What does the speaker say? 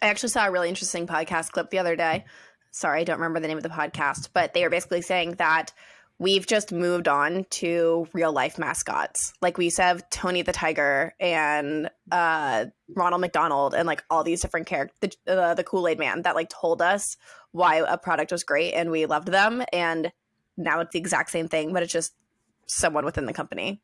I actually saw a really interesting podcast clip the other day. Sorry, I don't remember the name of the podcast, but they were basically saying that we've just moved on to real life mascots. Like we used to have Tony the Tiger and uh, Ronald McDonald and like all these different characters, the, uh, the Kool Aid Man that like told us why a product was great and we loved them. And now it's the exact same thing, but it's just someone within the company.